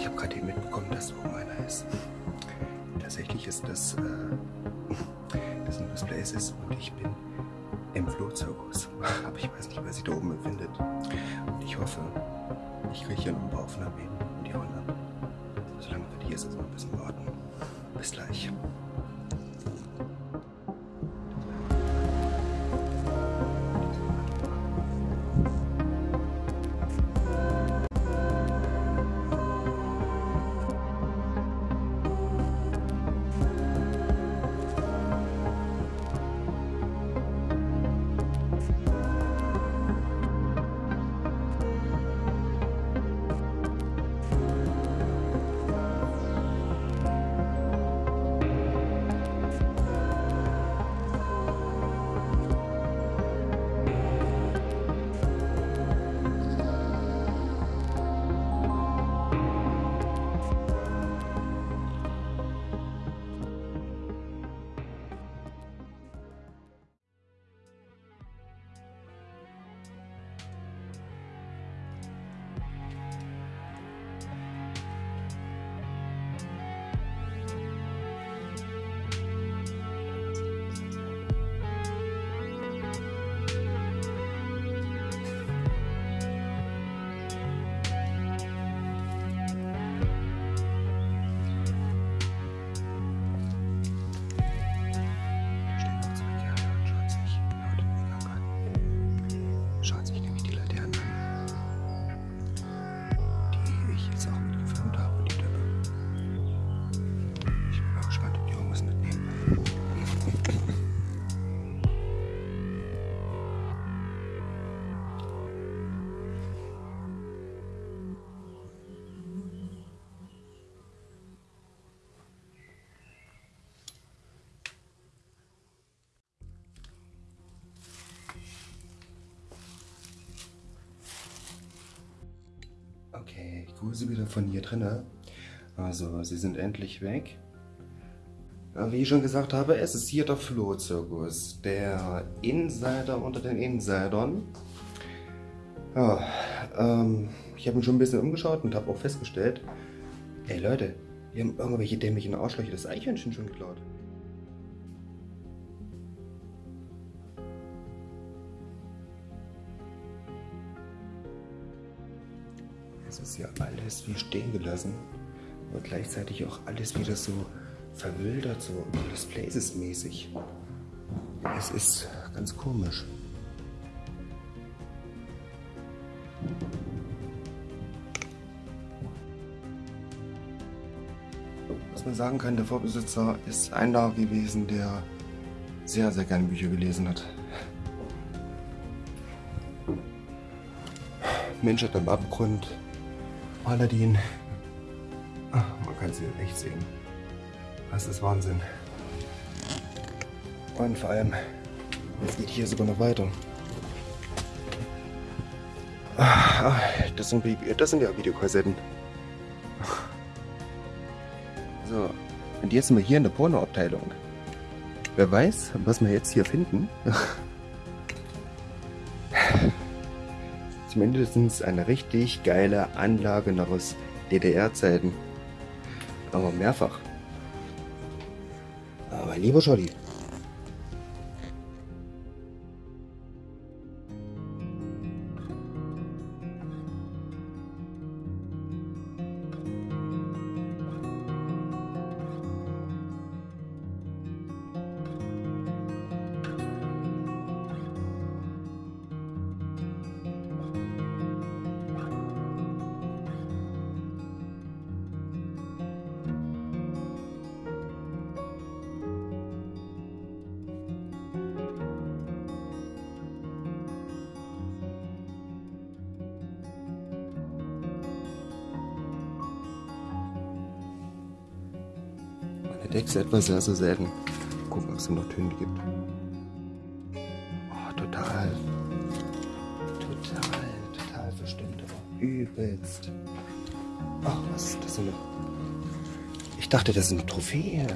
ich habe gerade eben mitbekommen, dass oben einer ist. Tatsächlich ist das, äh, das ein Display ist und ich bin im Flohzirkus. Aber ich weiß nicht, wer sich da oben befindet. Und ich hoffe, ich kriege hier noch ein paar Aufnahmen hin und die hauen ab. Solange wir hier ist, noch ein bisschen warten. Bis gleich. Okay, ich grüße wieder von hier drinnen. Also, sie sind endlich weg. Wie ich schon gesagt habe, es ist hier der Flohzirkus. Der Insider unter den Insidern. Ja, ähm, ich habe mich schon ein bisschen umgeschaut und habe auch festgestellt, ey Leute, wir haben irgendwelche dämlichen Arschlöcher das Eichhörnchen schon geklaut. Ist ja alles wie stehen gelassen, aber gleichzeitig auch alles wieder so verwildert, so Lost Places mäßig. Es ist ganz komisch. Was man sagen kann, der Vorbesitzer ist einer gewesen, der sehr, sehr gerne Bücher gelesen hat. Menschheit am Abgrund, Paladin. Ach, man kann sie echt sehen. Das ist Wahnsinn. Und vor allem, es geht hier sogar noch weiter. Ah, Das sind, das sind ja Videokassetten. So, und jetzt sind wir hier in der Pornoabteilung. Wer weiß, was wir jetzt hier finden? Zumindest eine richtig geile Anlage noch aus DDR-Zeiten. Aber mehrfach. Aber lieber Scholli. Meine Decks etwas sehr, sehr selten. Gucken, ob es noch Töne gibt. Oh, total. Total, total verstimmt, aber übelst. Ach, was ist das für eine... Ich dachte, das ist eine Trophäe.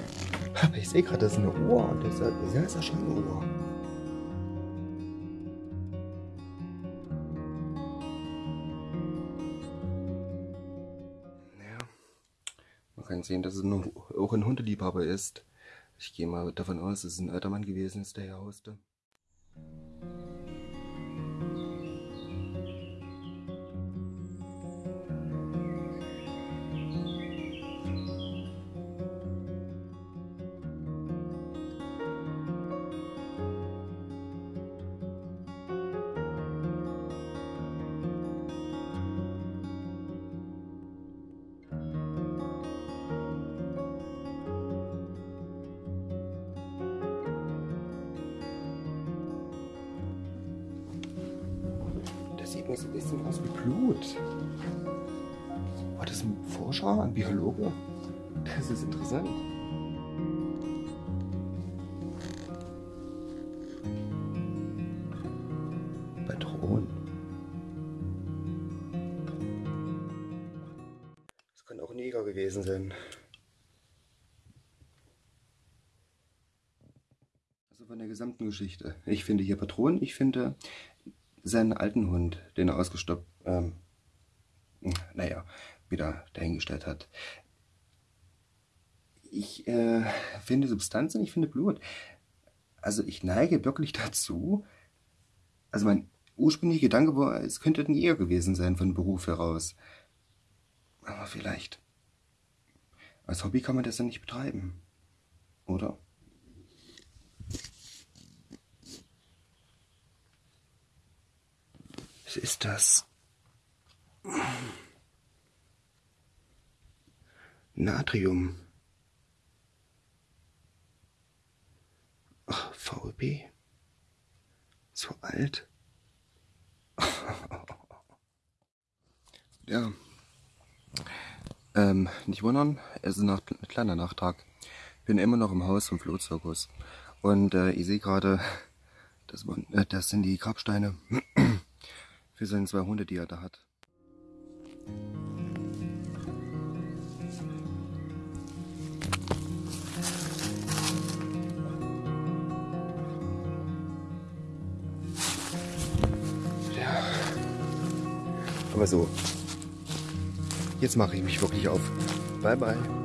Aber ich sehe gerade, das ist eine Uhr. Und das das ist ja schon eine Uhr. Keinen sehen, dass es nur, auch ein Hundeliebhaber ist. Ich gehe mal davon aus, dass es ein alter Mann gewesen ist, der hier hauste. Sieht mir so ein bisschen aus wie Blut. War das ein Forscher, ein Biologe? Das ist interessant. Patron. Das kann auch ein Neger gewesen sein. Also von der gesamten Geschichte. Ich finde hier Patronen, ich finde seinen alten Hund, den er ausgestoppt, ähm, naja, wieder dahingestellt hat. Ich äh, finde Substanzen, ich finde Blut. Also ich neige wirklich dazu, also mein ursprünglicher Gedanke war, es könnte ein Jäger gewesen sein von Beruf heraus. Aber vielleicht. Als Hobby kann man das ja nicht betreiben. Oder? Was ist das? Natrium. Ach, VB. So alt. ja. Ähm, nicht wundern, es ist ein kleiner Nachtrag. Bin immer noch im Haus vom Flohzirkus. Und äh, ich sehe gerade, das, äh, das sind die Grabsteine für seine zwei Hunde, die er da hat. Ja. Aber so, jetzt mache ich mich wirklich auf. Bye bye.